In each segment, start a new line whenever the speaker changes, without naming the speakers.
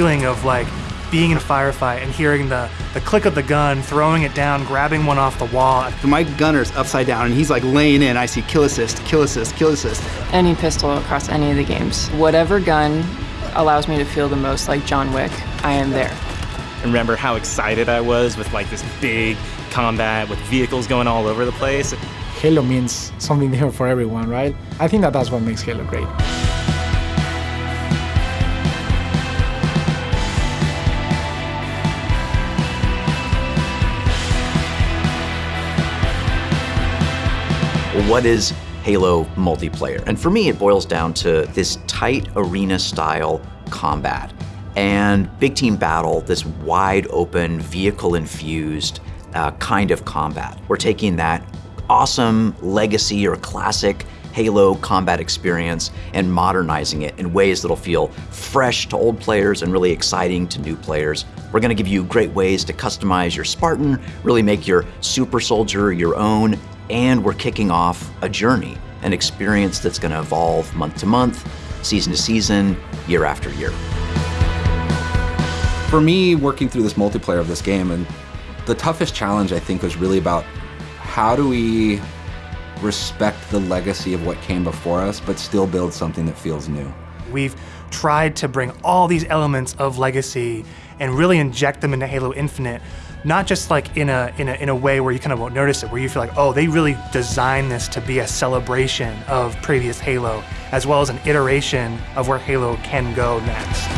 just the feeling of like being in a firefight and hearing the, the click of the gun, throwing it down, grabbing one off the wall.
My gunner's upside down and he's like laying in. I see kill assist, kill assist, kill assist.
Any pistol across any of the games. Whatever gun allows me to feel the most like John Wick, I am there.
Remember how excited I was with like this big combat with vehicles going all over the place.
Halo means something different for everyone, right? I think that that's what makes Halo great.
What is Halo multiplayer? And for me, it boils down to this tight arena style combat and big team battle, this wide open, vehicle infused uh, kind of combat. We're taking that awesome legacy or classic Halo combat experience and modernizing it in ways that'll feel fresh to old players and really exciting to new players. We're gonna give you great ways to customize your Spartan, really make your super soldier your own, and we're kicking off a journey, an experience that's gonna evolve month to month, season to season, year after year.
For me, working through this multiplayer of this game, and the toughest challenge I think was really about how do we respect the legacy of what came before us, but still build something that feels new.
We've tried to bring all these elements of legacy and really inject them into Halo Infinite, not just like in a, in a, in a way where you kind of won't notice it, where you feel like, oh, they really designed this to be a celebration of previous Halo, as well as an iteration of where Halo can go next.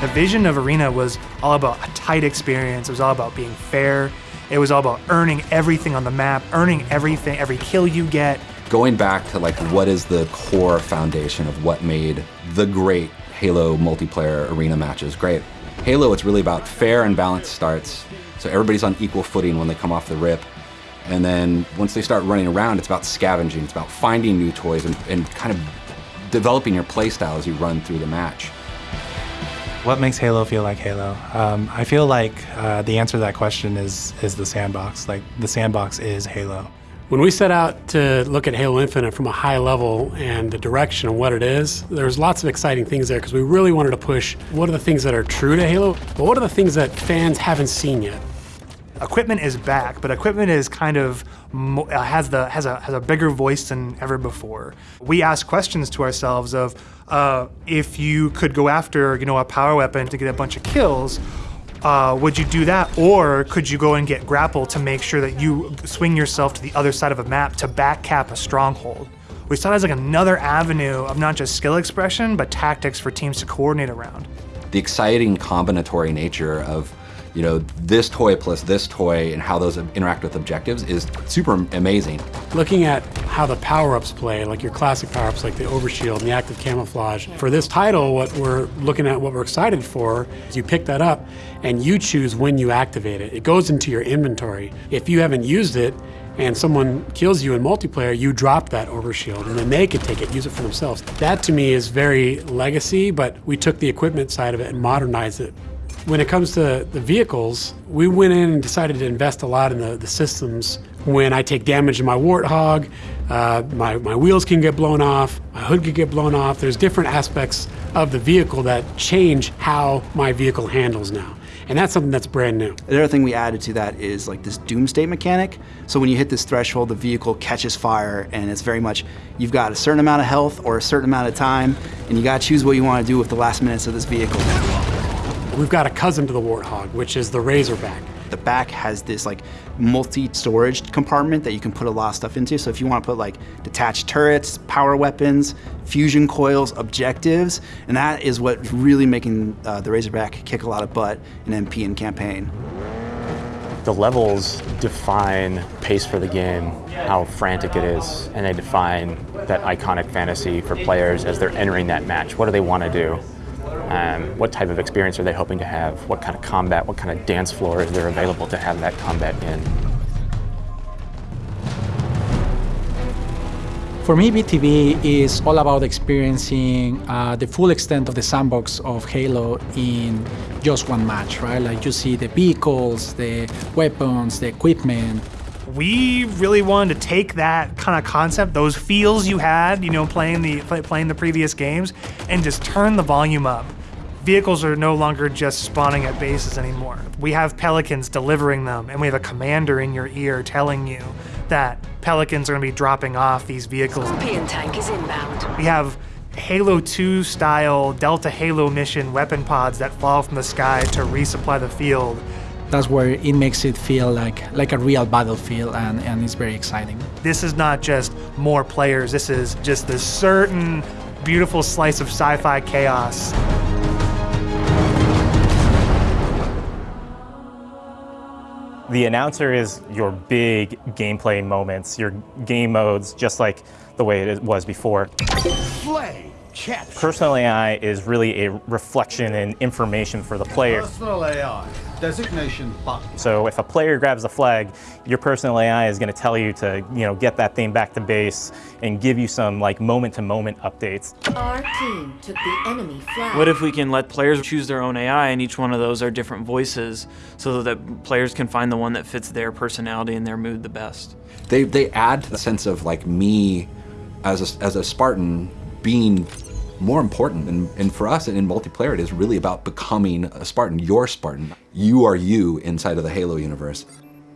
The vision of Arena was all about a tight experience. It was all about being fair. It was all about earning everything on the map, earning everything, every kill you get.
Going back to like what is the core foundation of what made the great Halo multiplayer arena matches great. Halo, it's really about fair and balanced starts. So everybody's on equal footing when they come off the rip. And then once they start running around, it's about scavenging. It's about finding new toys and, and kind of developing your playstyle as you run through the match.
What makes Halo feel like Halo? Um, I feel like uh, the answer to that question is is the sandbox. Like the sandbox is Halo.
When we set out to look at Halo Infinite from a high level and the direction of what it is, there's lots of exciting things there because we really wanted to push what are the things that are true to Halo, but what are the things that fans haven't seen yet.
Equipment is back, but equipment is kind of uh, has the has a has a bigger voice than ever before. We ask questions to ourselves of uh, if you could go after you know a power weapon to get a bunch of kills, uh, would you do that? Or could you go and get grapple to make sure that you swing yourself to the other side of a map to back cap a stronghold? We saw it as like another avenue of not just skill expression, but tactics for teams to coordinate around.
The exciting combinatory nature of you know, this toy plus this toy and how those interact with objectives is super amazing.
Looking at how the power-ups play, like your classic power-ups like the overshield and the active camouflage. For this title, what we're looking at, what we're excited for, is you pick that up and you choose when you activate it. It goes into your inventory. If you haven't used it, and someone kills you in multiplayer, you drop that overshield and then they could take it, use it for themselves. That to me is very legacy, but we took the equipment side of it and modernized it when it comes to the vehicles, we went in and decided to invest a lot in the, the systems. When I take damage in my Warthog, uh, my, my wheels can get blown off, my hood can get blown off. There's different aspects of the vehicle that change how my vehicle handles now. And that's something that's brand new.
The other thing we added to that is like this doomsday mechanic. So when you hit this threshold, the vehicle catches fire and it's very much, you've got a certain amount of health or a certain amount of time and you gotta choose what you wanna do with the last minutes of this vehicle.
We've got a cousin to the Warthog, which is the Razorback.
The back has this like multi-storage compartment that you can put a lot of stuff into. So if you want to put like detached turrets, power weapons, fusion coils, objectives, and that is what's really making uh, the Razorback kick a lot of butt in MP and campaign.
The levels define pace for the game, how frantic it is, and they define that iconic fantasy for players as they're entering that match. What do they want to do? Um, what type of experience are they hoping to have? What kind of combat, what kind of dance floor is there available to have that combat in?
For me, BTB is all about experiencing uh, the full extent of the sandbox of Halo in just one match, right? Like you see the vehicles, the weapons, the equipment.
we really wanted to take that kind of concept, those feels you had, you know, playing the play, playing the previous games, and just turn the volume up. Vehicles are no longer just spawning at bases anymore. We have pelicans delivering them, and we have a commander in your ear telling you that pelicans are going to be dropping off these vehicles.
Scorpion tank is inbound.
We have Halo 2 style Delta Halo mission weapon pods that fall from the sky to resupply the field.
That's where it makes it feel like, like a real battlefield and, and it's very exciting.
This is not just more players, this is just this certain beautiful slice of sci fi chaos.
The announcer is your big gameplay moments, your game modes, just like the way it was before.
Flame catch.
Personal AI is really a reflection and information for the player.
Personal AI. Designation button.
So if a player grabs a flag, your personal AI is going to tell you to, you know, get that thing back to base and give you some like moment-to-moment updates.
Our team took the enemy flag.
What if we can let players choose their own AI and each one of those are different voices so that players can find the one that fits their personality and their mood the best?
They, they add to the sense of like me as a, as a Spartan being more important. And, and for us in multiplayer, it is really about becoming a Spartan, your Spartan. You are you inside of the Halo universe.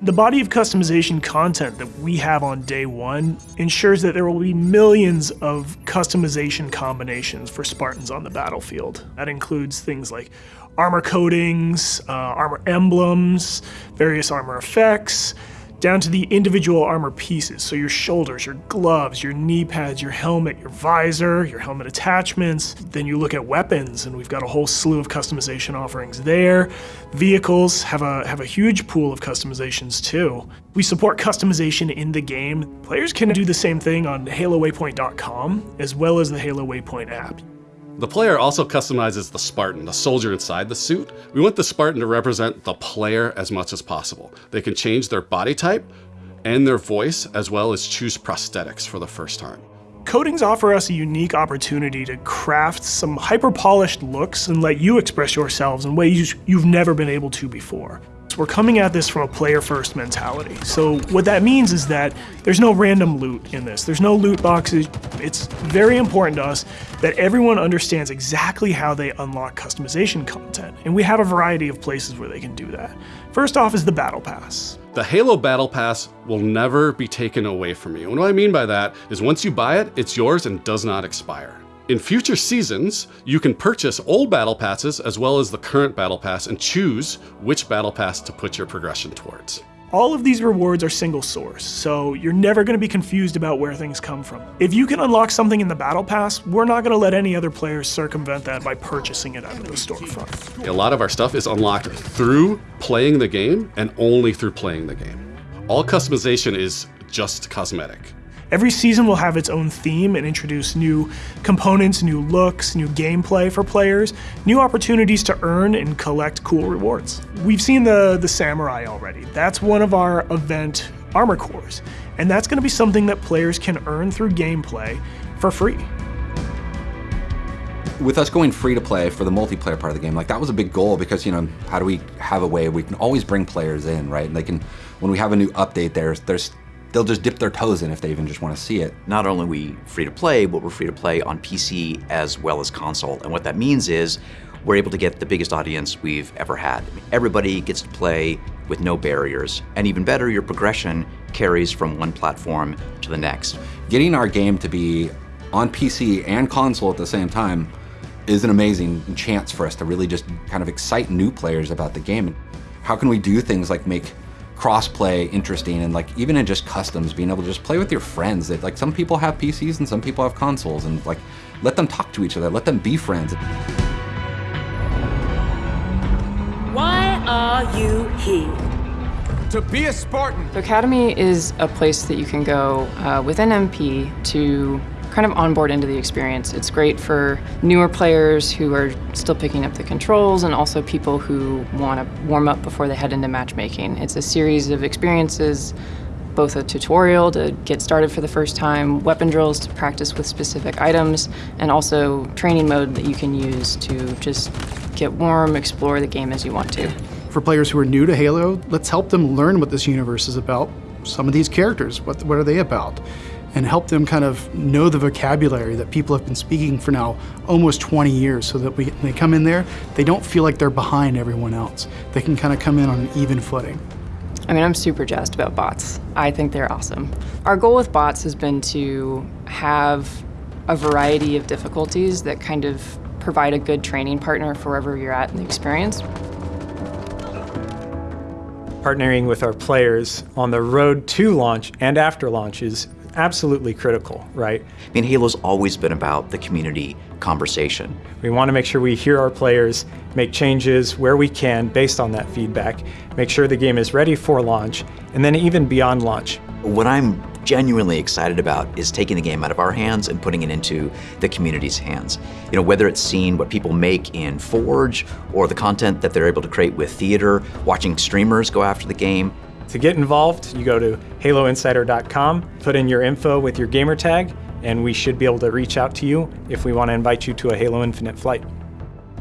The body of customization content that we have on day one ensures that there will be millions of customization combinations for Spartans on the battlefield. That includes things like armor coatings, uh, armor emblems, various armor effects, down to the individual armor pieces. So your shoulders, your gloves, your knee pads, your helmet, your visor, your helmet attachments. Then you look at weapons and we've got a whole slew of customization offerings there. Vehicles have a, have a huge pool of customizations too. We support customization in the game. Players can do the same thing on HaloWaypoint.com as well as the Halo Waypoint app.
The player also customizes the Spartan, the soldier inside the suit. We want the Spartan to represent the player as much as possible. They can change their body type and their voice, as well as choose prosthetics for the first time.
Coatings offer us a unique opportunity to craft some hyper-polished looks and let you express yourselves in ways you've never been able to before. We're coming at this from a player-first mentality. So what that means is that there's no random loot in this. There's no loot boxes. It's very important to us that everyone understands exactly how they unlock customization content. And we have a variety of places where they can do that. First off is the Battle Pass.
The Halo Battle Pass will never be taken away from you. And what I mean by that is once you buy it, it's yours and does not expire. In future seasons, you can purchase old Battle Passes as well as the current Battle Pass and choose which Battle Pass to put your progression towards.
All of these rewards are single source, so you're never going to be confused about where things come from. If you can unlock something in the Battle Pass, we're not going to let any other players circumvent that by purchasing it out of the storefront.
A lot of our stuff is unlocked through playing the game and only through playing the game. All customization is just cosmetic.
Every season will have its own theme and introduce new components, new looks, new gameplay for players, new opportunities to earn and collect cool rewards. We've seen the, the Samurai already. That's one of our event armor cores, and that's going to be something that players can earn through gameplay for free.
With us going free to play for the multiplayer part of the game, like that was a big goal because, you know, how do we have a way we can always bring players in, right? And they can, when we have a new update, there's, there's they'll just dip their toes in if they even just want to see it.
Not only are we free to play, but we're free to play on PC as well as console. And what that means is we're able to get the biggest audience we've ever had. Everybody gets to play with no barriers. And even better, your progression carries from one platform to the next.
Getting our game to be on PC and console at the same time is an amazing chance for us to really just kind of excite new players about the game. How can we do things like make crossplay interesting and like even in just customs being able to just play with your friends that like some people have PCs and some people have consoles and like let them talk to each other let them be friends
Why are you here?
To be a Spartan.
The Academy is a place that you can go uh, with an MP to kind of onboard into the experience. It's great for newer players who are still picking up the controls and also people who want to warm up before they head into matchmaking. It's a series of experiences both a tutorial to get started for the first time, weapon drills to practice with specific items, and also training mode that you can use to just get warm, explore the game as you want to.
For players who are new to Halo, let's help them learn what this universe is about some of these characters. What, what are they about? And help them kind of know the vocabulary that people have been speaking for now almost 20 years so that we, when they come in there, they don't feel like they're behind everyone else. They can kind of come in on an even footing.
I mean, I'm super jazzed about bots. I think they're awesome. Our goal with bots has been to have a variety of difficulties that kind of provide a good training partner for wherever you're at in the experience.
Partnering with our players on the road to launch and after launch is absolutely critical, right?
I mean, Halo's always been about the community conversation.
We want to make sure we hear our players, make changes where we can based on that feedback, make sure the game is ready for launch, and then even beyond launch.
What I'm genuinely excited about is taking the game out of our hands and putting it into the community's hands. You know, whether it's seeing what people make in Forge or the content that they're able to create with theater, watching streamers go after the game.
To get involved, you go to haloinsider.com, put in your info with your gamer tag, and we should be able to reach out to you if we want to invite you to a Halo Infinite flight.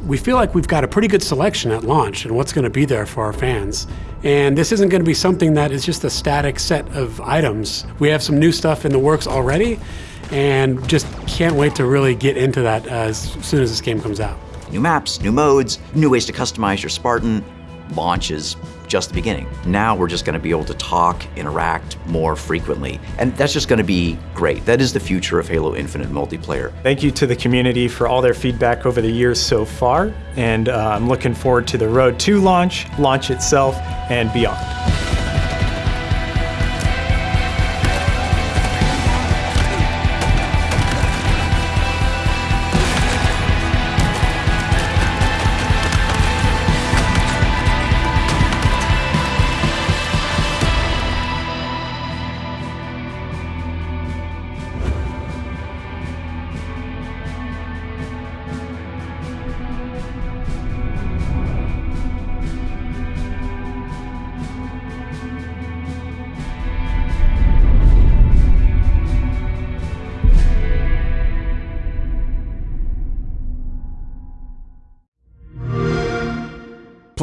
We feel like we've got a pretty good selection at launch and what's going to be there for our fans. And this isn't going to be something that is just a static set of items. We have some new stuff in the works already and just can't wait to really get into that uh, as soon as this game comes out.
New maps, new modes, new ways to customize your Spartan. Launch is just the beginning. Now we're just going to be able to talk, interact more frequently, and that's just going to be great. That is the future of Halo Infinite multiplayer.
Thank you to the community for all their feedback over the years so far, and uh, I'm looking forward to the road to launch, launch itself, and beyond.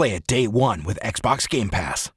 Play it day one with Xbox Game Pass.